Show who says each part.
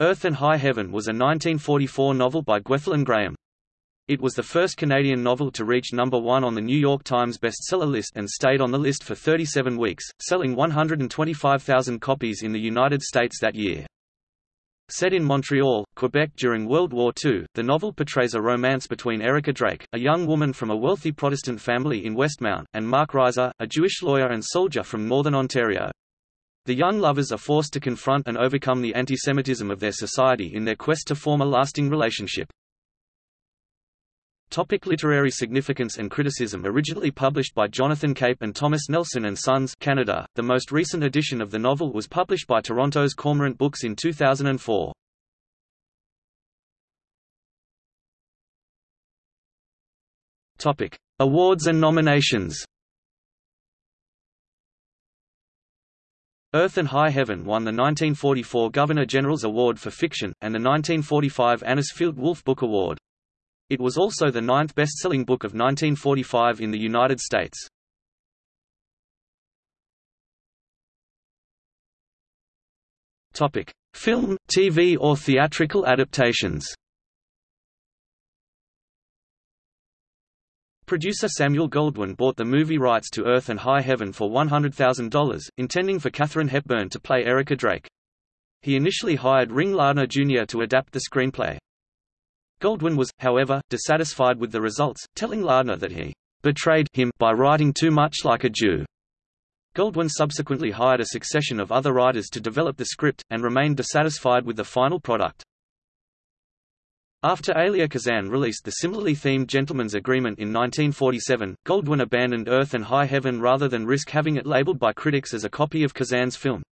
Speaker 1: Earth and High Heaven was a 1944 novel by Gwethalyn Graham. It was the first Canadian novel to reach number one on the New York Times bestseller list and stayed on the list for 37 weeks, selling 125,000 copies in the United States that year. Set in Montreal, Quebec during World War II, the novel portrays a romance between Erica Drake, a young woman from a wealthy Protestant family in Westmount, and Mark Reiser, a Jewish lawyer and soldier from northern Ontario. The young lovers are forced to confront and overcome the antisemitism of their society in their quest to form a lasting relationship. Topic literary significance and criticism Originally published by Jonathan Cape and Thomas Nelson and Sons Canada, the most recent edition of the novel was published by Toronto's Cormorant Books in 2004. Topic. Awards and nominations Earth and High Heaven won the 1944 Governor-General's Award for Fiction, and the 1945 Anisfield Wolf Book Award. It was also the ninth best-selling book of 1945 in the United States. Film, TV or theatrical adaptations. Producer Samuel Goldwyn bought the movie rights to Earth and High Heaven for $100,000, intending for Katharine Hepburn to play Erica Drake. He initially hired Ring Lardner Jr. to adapt the screenplay. Goldwyn was, however, dissatisfied with the results, telling Lardner that he betrayed him by writing too much like a Jew. Goldwyn subsequently hired a succession of other writers to develop the script, and remained dissatisfied with the final product. After Elia Kazan released the similarly themed Gentleman's Agreement in 1947, Goldwyn abandoned Earth and High Heaven rather than risk having it labeled by critics as a copy of Kazan's film.